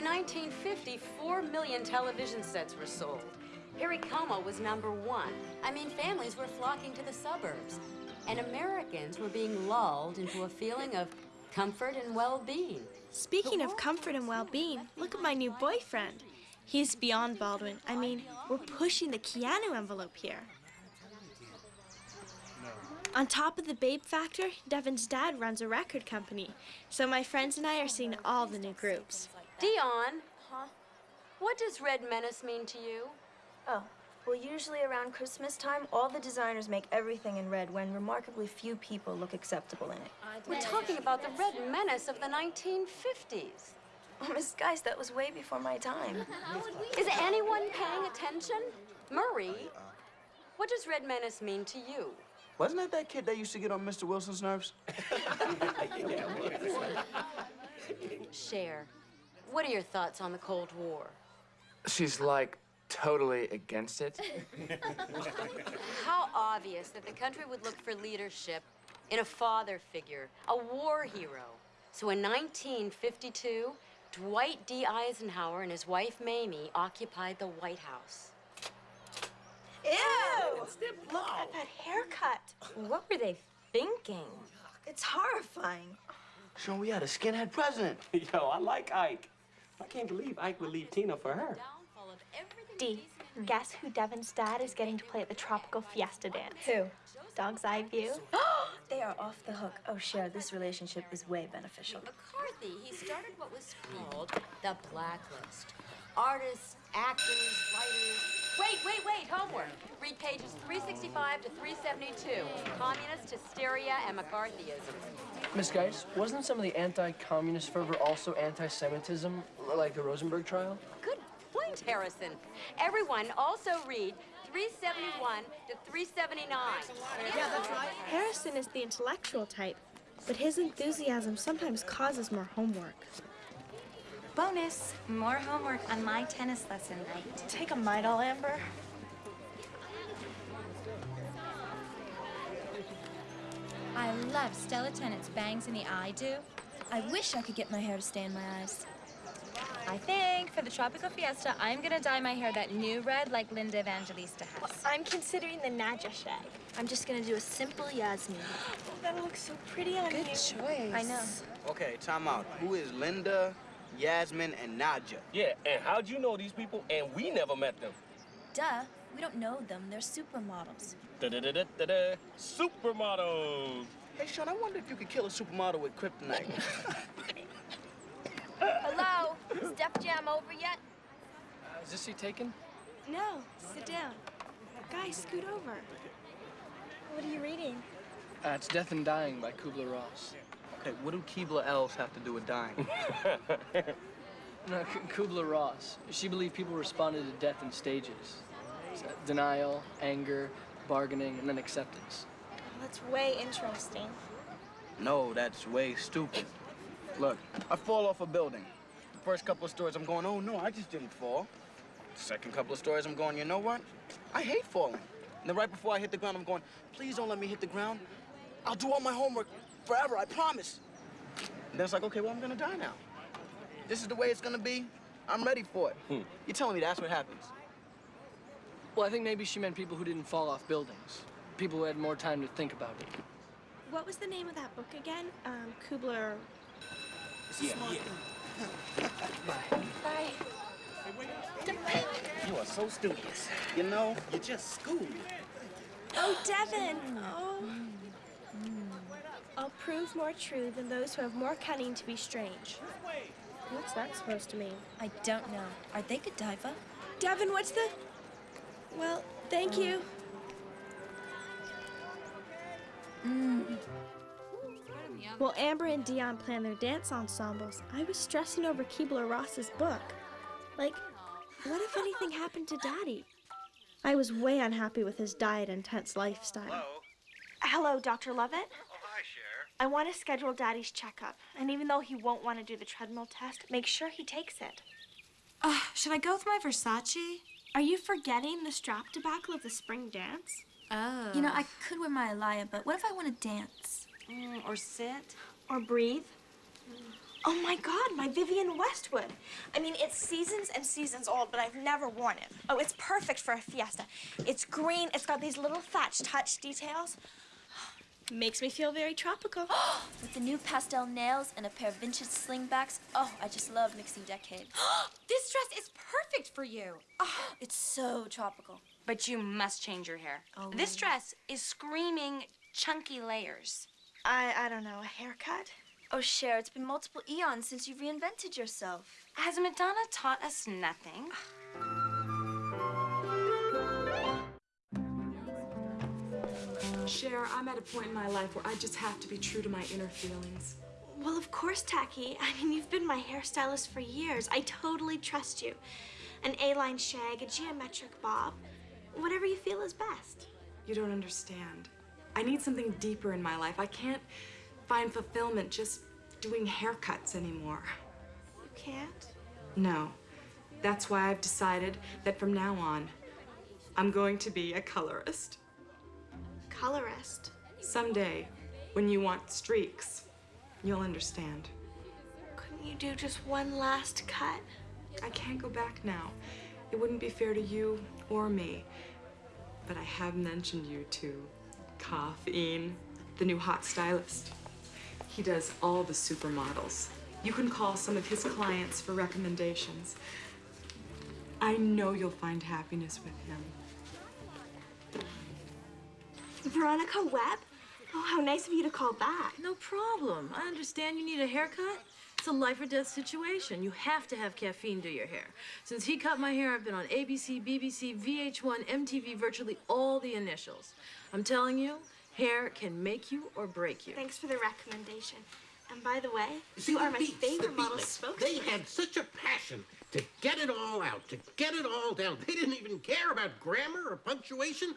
1950, four million television sets were sold. Perry Como was number one. I mean, families were flocking to the suburbs. And Americans were being lulled into a feeling of comfort and well-being. Speaking of comfort and well-being, look at my new boyfriend. He's beyond Baldwin. I mean, we're pushing the Keanu envelope here. On top of the Babe Factor, Devin's dad runs a record company. So my friends and I are seeing all the new groups. Dion, huh? what does Red Menace mean to you? Oh, well, usually around Christmas time, all the designers make everything in red when remarkably few people look acceptable in it. We're talking about the Red Menace of the 1950s. Oh, Miss Geist, that was way before my time. Is anyone paying attention? Murray, uh, what does Red Menace mean to you? Wasn't that that kid that used to get on Mr. Wilson's nerves? Cher, what are your thoughts on the Cold War? She's like totally against it. How obvious that the country would look for leadership in a father figure, a war hero. So in 1952, Dwight D. Eisenhower and his wife Mamie occupied the White House. Ew! Look at that haircut. What were they thinking? It's horrifying. Sean, we had a skinhead president. Yo, I like Ike. I can't believe Ike would leave Tina for her. D, guess who Devin's dad is getting to play at the Tropical Fiesta dance? Who? Dog's Eye View. They are off the hook. Oh, Cher, this relationship is way beneficial. McCarthy, he started what was called the blacklist. Artists, actors, writers. Wait, wait, wait, homework. Read pages 365 to 372. Communist hysteria and McCarthyism. Miss Geist, wasn't some of the anti-communist fervor also anti-Semitism, like the Rosenberg trial? Good point, Harrison. Everyone also read 371 to 379. Yeah, that's right. Harrison is the intellectual type, but his enthusiasm sometimes causes more homework. Bonus, more homework on my tennis lesson night. Take a Midol, Amber. I love Stella Tennant's bangs in the eye do. I wish I could get my hair to stay in my eyes. I think for the Tropical Fiesta, I'm gonna dye my hair that new red like Linda Evangelista has. Well, I'm considering the Nadja shag. I'm just gonna do a simple Yasmin. that looks so pretty on Good you. choice. I know. Okay, time out. Who is Linda, Yasmin, and Nadja? Yeah, and how'd you know these people and we never met them? Duh, we don't know them. They're supermodels. Da-da-da-da-da-da. Supermodels. Hey, Sean, I wonder if you could kill a supermodel with kryptonite. Hello? Is Def Jam over yet? Uh, is this seat taken? No, sit down. Guys, scoot over. What are you reading? Uh, it's Death and Dying by Kubler-Ross. Okay, what do Keebler elves have to do with dying? No, uh, K- Kubler-Ross. She believed people responded to death in stages. So, denial, anger, bargaining, and then acceptance. That's way interesting. No, that's way stupid. Look, I fall off a building. The first couple of stories, I'm going, oh no, I just didn't fall. The second couple of stories, I'm going, you know what? I hate falling. And then right before I hit the ground, I'm going, please don't let me hit the ground. I'll do all my homework forever, I promise. And then it's like, okay, well, I'm gonna die now. This is the way it's gonna be. I'm ready for it. You're telling me that's what happens? Well, I think maybe she meant people who didn't fall off buildings. People who had more time to think about it. What was the name of that book again? Um, Kubler. Yeah, yeah. Bye. You are so studious. You know, You just schooled. Oh, Devin! Oh. I'll prove more true than those who have more cunning to be strange. What's that supposed to mean? I don't know. Are they Godiva? Devin, what's the... Well, thank you. Mm. While Amber and Dion planned their dance ensembles, I was stressing over Keebler Ross's book. Like, what if anything happened to Daddy? I was way unhappy with his diet and tense lifestyle. Hello? Hello, Dr. Lovett. Hi, Cher. I want to schedule Daddy's checkup, and even though he won't want to do the treadmill test, make sure he takes it. Uh, should I go with my Versace? Are you forgetting the strap debacle of the spring dance? Oh. You know, I could wear my Alaïa, but what if I want to dance? Mm, or sit? Or breathe? Oh my god, my Vivienne Westwood. I mean, it's seasons and seasons old, but I've never worn it. Oh, it's perfect for a fiesta. It's green, it's got these little thatch touch details. Makes me feel very tropical. With the new pastel nails and a pair of vintage slingbacks, oh, I just love mixing decades. This dress is perfect for you. It's so tropical. But you must change your hair. Oh. This dress is screaming chunky layers. I, I don't know, a haircut? Oh, Cher, it's been multiple eons since you've reinvented yourself. Has Madonna taught us nothing? Cher, I'm at a point in my life where I just have to be true to my inner feelings. Well, of course, Tacky. I mean, you've been my hairstylist for years. I totally trust you. An A-line shag, a geometric bob, whatever you feel is best. You don't understand. I need something deeper in my life. I can't find fulfillment just doing haircuts anymore. You can't? No. That's why I've decided that from now on, I'm going to be a colorist. Colorist. Someday, when you want streaks, you'll understand. Couldn't you do just one last cut? I can't go back now. It wouldn't be fair to you or me. But I have mentioned you to Caffeine, the new hot stylist. He does all the supermodels. You can call some of his clients for recommendations. I know you'll find happiness with him. Veronica Webb? Oh, how nice of you to call back. No problem. I understand you need a haircut. It's a life or death situation. You have to have caffeine do your hair. Since he cut my hair, I've been on ABC, BBC, VH1, MTV, virtually all the initials. I'm telling you, hair can make you or break you. Thanks for the recommendation. And by the way, you are my Beats, favorite model Beatniks, spokesman. They had such a passion to get it all out, to get it all down. They didn't even care about grammar or punctuation.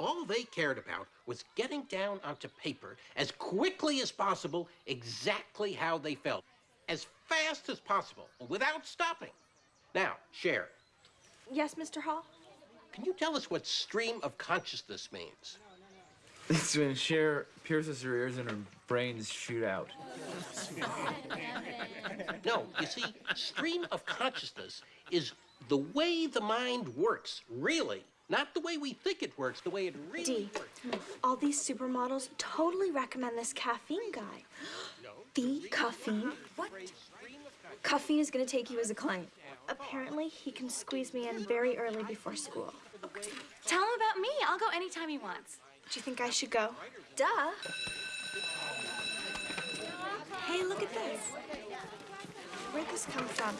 All they cared about was getting down onto paper as quickly as possible exactly how they felt, as fast as possible, without stopping. Now, Cher, Yes, Mr. Hall? can you tell us what stream of consciousness means? It's when Cher pierces her ears and her brains shoot out. No, you see, stream of consciousness is the way the mind works, really. Not the way we think it works, the way it really D. works. All these supermodels totally recommend this caffeine guy. The caffeine? What? Caffeine is gonna take you as a client. Apparently, he can squeeze me in very early before school. Tell him about me. I'll go anytime he wants. Do you think I should go? Duh. Hey, look at this. Where'd this come from?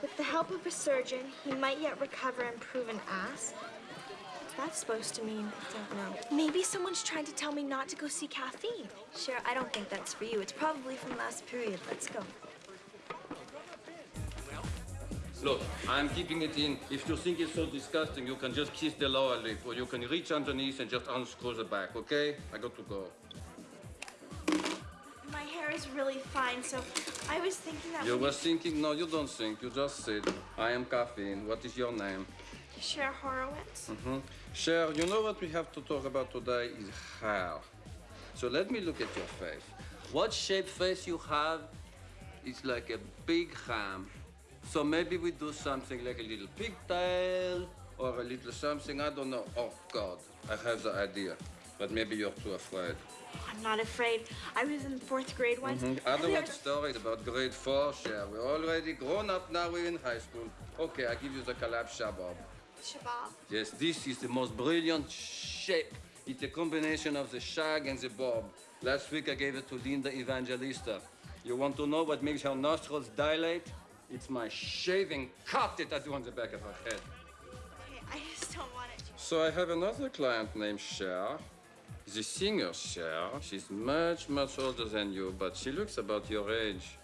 With the help of a surgeon, he might yet recover and prove an ass. What's that supposed to mean? I don't know. Maybe someone's trying to tell me not to go see caffeine. Sure, I don't think that's for you. It's probably from last period. Let's go. Look, I'm keeping it in. If you think it's so disgusting, you can just kiss the lower lip, or you can reach underneath and just unscrew the back, okay? I got to go. My hair is really fine, so I was thinking that You were thinking? No, you don't think. You just said, I am caffeine. What is your name? Cher Horowitz. Mm-hmm. Cher, you know what we have to talk about today is hair. So let me look at your face. What shape face you have is like a big ham. So maybe we do something like a little pigtail or a little something, I don't know. Oh God, I have the idea. But maybe you're too afraid. I'm not afraid. I was in fourth grade once. Don't there want was- stories about grade four, Cher. We're already grown up now, we're in high school. Okay, I give you the collapse shabab. Shabab. Yes, this is the most brilliant shape. It's a combination of the shag and the bob. Last week I gave it to Linda Evangelista. You want to know what makes her nostrils dilate? It's my shaving cut that I do on the back of her head. Okay, I just don't want it. So I have another client named Cher. The singer Cher. She's much, much older than you, but she looks about your age.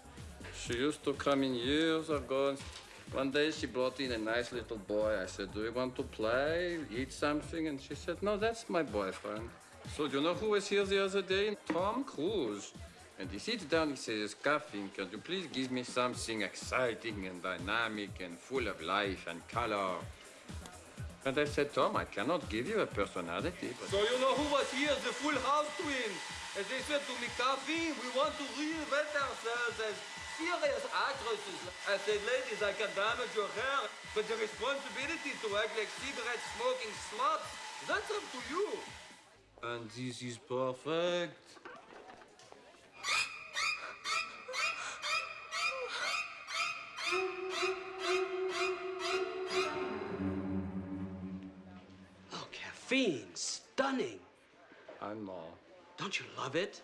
She used to come in years ago. One day she brought in a nice little boy. I said, do you want to play, eat something? And she said, no, that's my boyfriend. So do you know who was here the other day? Tom Cruise. And he sits down, he says, Caffeine, can you please give me something exciting and dynamic and full of life and color? And I said, Tom, I cannot give you a personality. But... So you know who was here? The Full House twins. And they said to me, Caffeine, we want to reinvent ourselves as serious actresses. I said, ladies, I can damage your hair, but the responsibility to act like cigarette-smoking sluts, that's up to you. And this is perfect. Caffeine, stunning. And more. Don't you love it?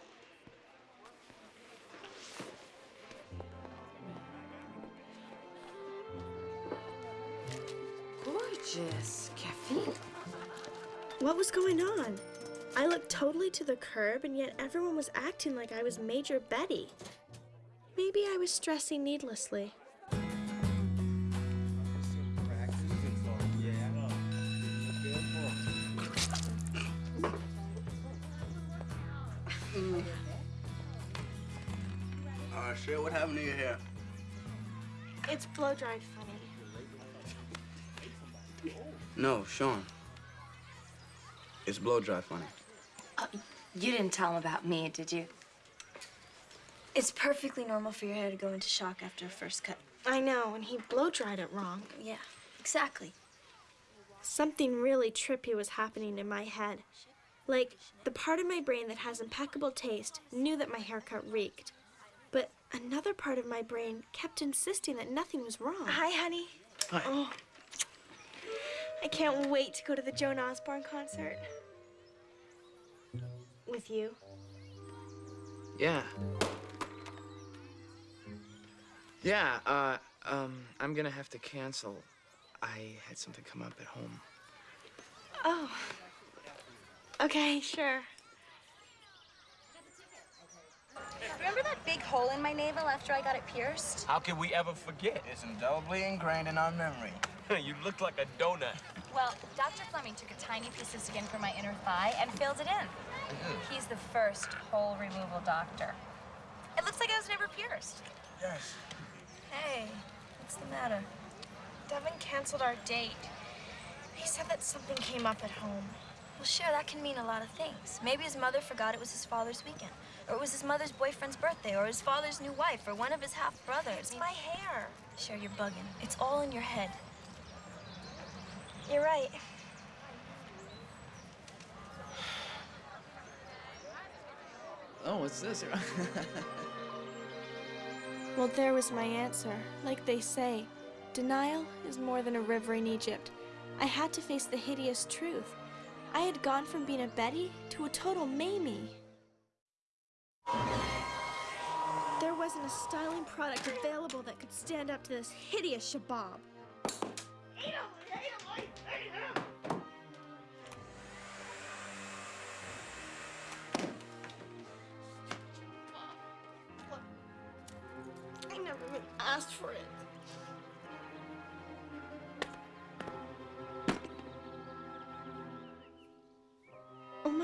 Gorgeous. Caffeine. What was going on? I looked totally to the curb, and yet everyone was acting like I was Major Betty. Maybe I was stressing needlessly. Uh, Cher, what happened to your hair? It's blow dried funny. No, Sean. It's blow dry funny. You didn't tell him about me, did you? It's perfectly normal for your hair to go into shock after a first cut. I know, and he blow dried it wrong. Yeah, exactly. Something really trippy was happening in my head. Like, the part of my brain that has impeccable taste knew that my haircut reeked. But another part of my brain kept insisting that nothing was wrong. Hi, honey. Hi. Oh, I can't wait to go to the Joan Osborne concert. With you. Yeah. Yeah, uh, um, I'm gonna have to cancel. I had something come up at home. Oh. Okay, sure. Remember that big hole in my navel after I got it pierced? How can we ever forget? It's indelibly ingrained in our memory. you look like a donut. Well, Dr. Fleming took a tiny piece of skin from my inner thigh and filled it in. Mm-hmm. He's the first hole removal doctor. It looks like I was never pierced. Yes. Hey, what's the matter? Devin canceled our date. He said that something came up at home. Well, sure, that can mean a lot of things. Maybe his mother forgot it was his father's weekend. Or it was his mother's boyfriend's birthday, or his father's new wife, or one of his half-brothers. It's my hair. Sure, you're bugging. It's all in your head. You're right. Oh, what's this? Well, there was my answer. Like they say, denial is more than a river in Egypt. I had to face the hideous truth. I had gone from being a Betty to a total Mamie. There wasn't a styling product available that could stand up to this hideous shabab.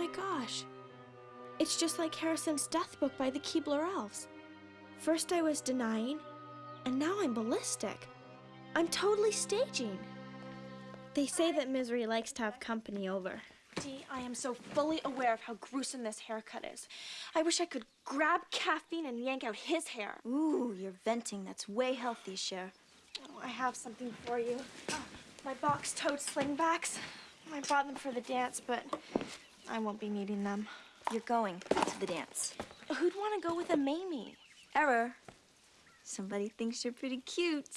My gosh. It's just like Harrison's death book by the Keebler Elves. First I was denying, and now I'm ballistic. I'm totally staging. They say that misery likes to have company over. Dee, I am so fully aware of how gruesome this haircut is. I wish I could grab caffeine and yank out his hair. Ooh, you're venting. That's way healthy, Cher. Oh, I have something for you. Oh, my box-toed slingbacks. I bought them for the dance, but I won't be needing them. You're going to the dance. Who'd want to go with a Mamie? Error. Somebody thinks you're pretty cute.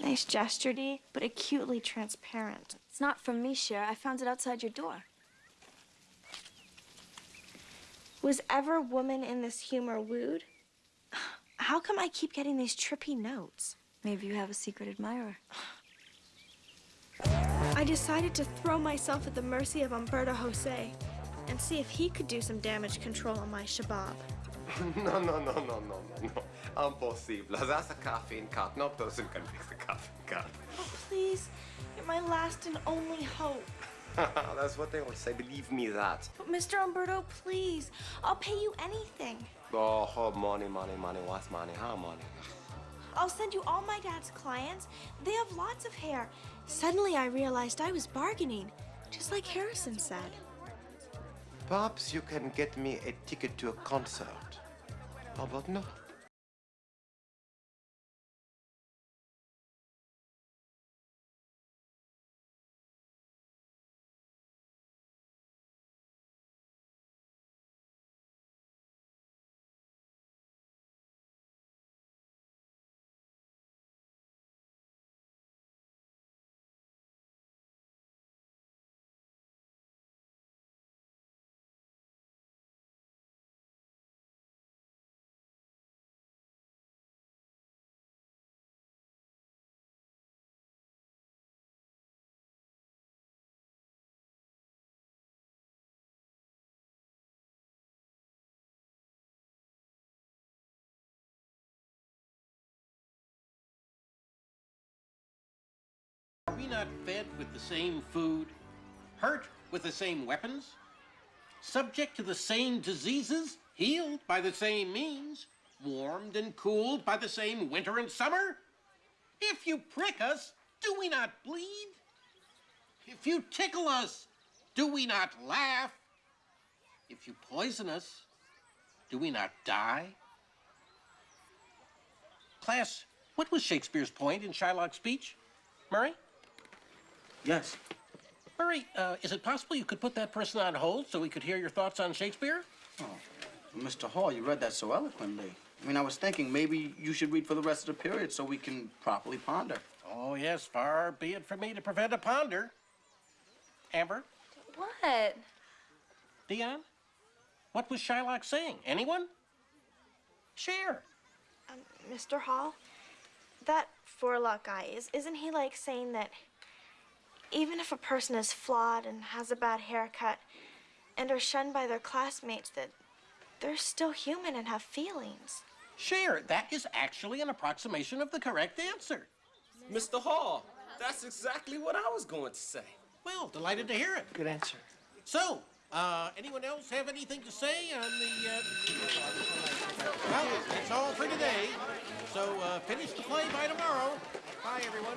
Nice gesture, Dee, but acutely transparent. It's not from me, Cher. I found it outside your door. Was ever woman in this humor wooed? How come I keep getting these trippy notes? Maybe you have a secret admirer. I decided to throw myself at the mercy of Umberto Jose and see if he could do some damage control on my shabab. no, no, no, no, no, no, no. Impossible. That's a caffeine cut. No person can fix a caffeine cut. Oh, please. You're my last and only hope. That's what they always say. Believe me that. But Mr. Umberto, please. I'll pay you anything. Oh, oh, money, money, money. What's money? How money? I'll send you all my dad's clients. They have lots of hair. Suddenly, I realized I was bargaining, just like Harrison said. Perhaps you can get me a ticket to a concert. How about no? We not fed with the same food, hurt with the same weapons, subject to the same diseases, healed by the same means, warmed and cooled by the same winter and summer? If you prick us, do we not bleed? If you tickle us, do we not laugh? If you poison us, do we not die? Class, what was Shakespeare's point in Shylock's speech? Murray? Yes. Murray, uh, is it possible you could put that person on hold so we could hear your thoughts on Shakespeare? Oh, Mr. Hall, you read that so eloquently. I mean, I was thinking maybe you should read for the rest of the period so we can properly ponder. Oh, yes, far be it from me to prevent a ponder. Amber? What? Dion? What was Shylock saying? Anyone? Cher. Um, Mr. Hall, that forelock guy, is, isn't he like saying that even if a person is flawed and has a bad haircut and are shunned by their classmates, that they're still human and have feelings? Cher. That is actually an approximation of the correct answer. Mr. Hall, that's exactly what I was going to say. Well, delighted to hear it. Good answer. So, uh, anyone else have anything to say on the, uh... Well, that's all for today. So, uh, finish the play by tomorrow. Bye, everyone.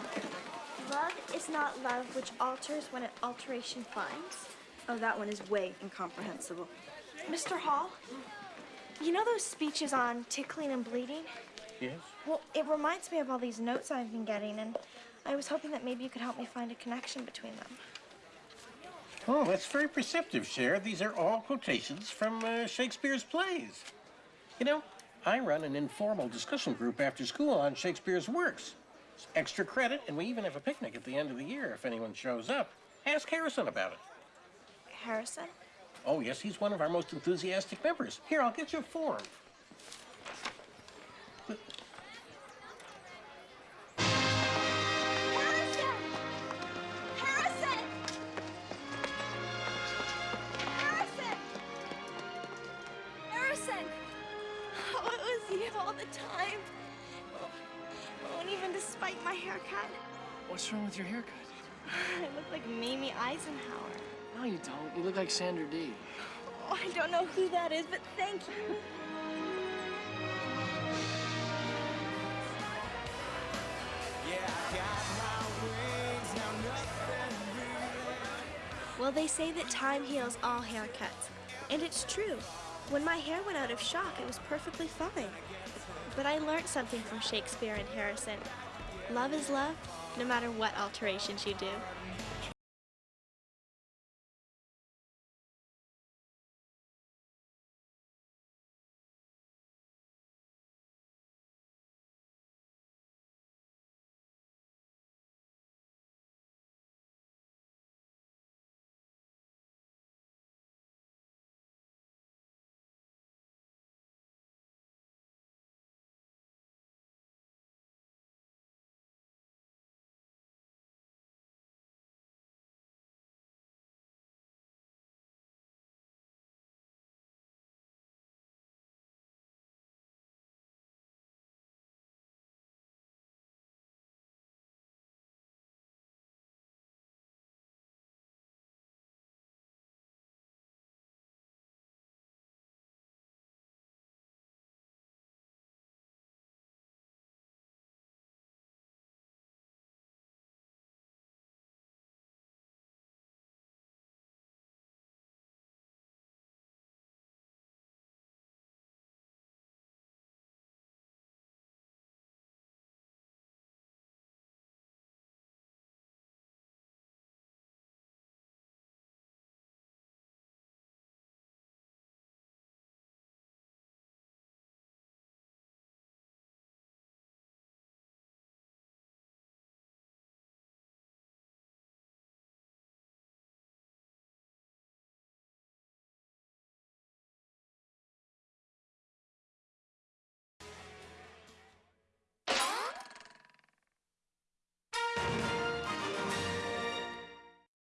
Love is not love which alters when an alteration finds. Oh, that one is way incomprehensible. Mr. Hall, you know those speeches on tickling and bleeding? Yes? Well, it reminds me of all these notes I've been getting, and I was hoping that maybe you could help me find a connection between them. Oh, that's very perceptive, Cher. These are all quotations from uh, Shakespeare's plays. You know, I run an informal discussion group after school on Shakespeare's works. It's extra credit, and we even have a picnic at the end of the year if anyone shows up. Ask Harrison about it. Harrison? Oh, yes, he's one of our most enthusiastic members. Here, I'll get you a form. Sandra Dee. Oh, I don't know who that is, but thank you. Well, they say that time heals all haircuts. And it's true. When my hair went out of shock, it was perfectly fine. But I learned something from Shakespeare and Harrison. Love is love, no matter what alterations you do.